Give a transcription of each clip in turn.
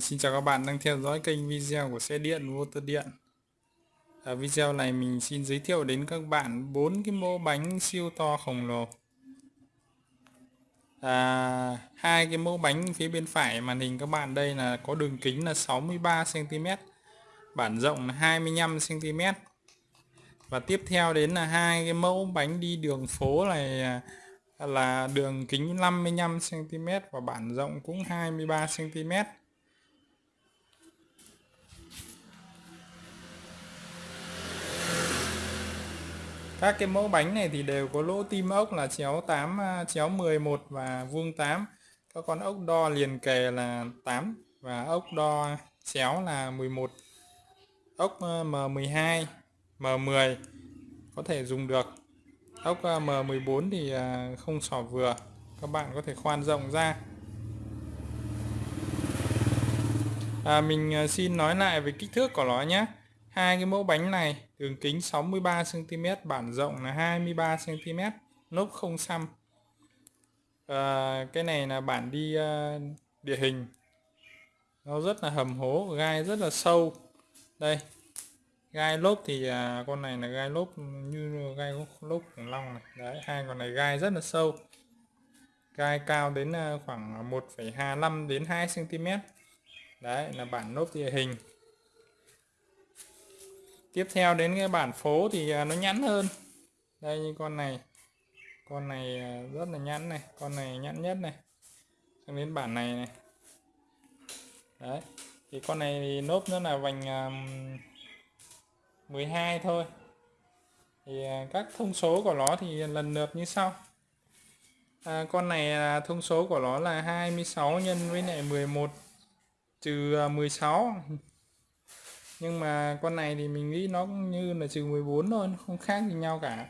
Xin chào các bạn đang theo dõi kênh video của xe điện motor điện. Ở video này mình xin giới thiệu đến các bạn bốn cái mẫu bánh siêu to khổng lồ. À, hai cái mẫu bánh phía bên phải màn hình các bạn đây là có đường kính là 63 cm bản rộng là 25 cm và tiếp theo đến là hai cái mẫu bánh đi đường phố này à, là đường kính 55 cm và bản rộng cũng 23 các cái mẫu bánh này thì đều có lỗ tim ốc là chéo 8 à, chéo 11 và vuông 8 các con ốc đo liền kề là 8 và ốc đo chéo là 11 ốc ờ, M12 M10 có thể dùng được. Ốc ờ, M14 thì à, không sỏ vừa. Các bạn có thể khoan rộng ra. À, mình ờ, xin nói lại về kích thước của nó nhé hai cái mẫu bánh này đường kính 63 cm bản rộng là 23 cm nốt không xăm. À, cái này là bản đi uh, địa hình. Nó rất là hầm hố gai rất là sâu. Đây gai lốp thì à, con này là gai lốp như gai lốp khủng long này. Đấy hai con này gai rất là sâu. Gai cao đến uh, khoảng 1,25 đến 2 cm đấy là bản lốp địa hình tiếp theo đến cái bản phố thì à, nó nhẵn hơn. Đây như con này. Con này à, rất là nhẵn này con này nhẵn nhất này. Sang đến bản này này. Đấy thì con này thì nốt nó là vành à, 12 thôi. Thì các thông số của nó thì lần lượt như sau. À, con này là thông số của nó là 26 nhân với lại 11 trừ 16 nhưng mà con này thì mình nghĩ nó cũng như là trừ 14 thôi không khác gì nhau cả.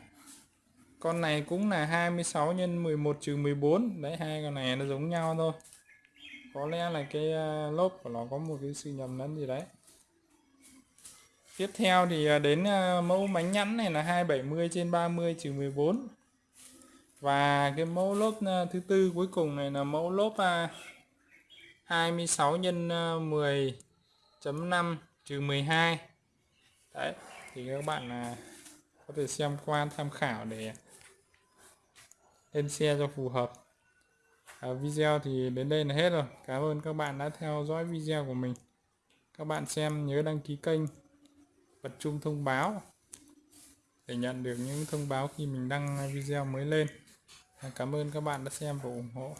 Con này cũng là 26 x 11 trừ 14 đấy, hai con này nó giống nhau thôi. Có lẽ là cái ờ, lốp của nó có một cái sự nhầm lẫn gì đấy. Tiếp theo thì ờ, đến ờ, mẫu bánh nhẵn này là 270 trên 30 trừ 14 và cái mẫu lốp thứ tư cuối cùng này là mẫu lốp 26 x 10.5 trừ 12 đấy thì các bạn là có thể xem qua tham khảo để lên xe cho phù hợp. À, video thì đến đây là hết rồi. Cảm ơn các bạn đã theo dõi video của mình. Các bạn xem nhớ đăng ký kênh bật chuông thông báo để nhận được những thông báo khi mình đăng video mới lên. À, cảm ơn các bạn đã xem và ủng hộ.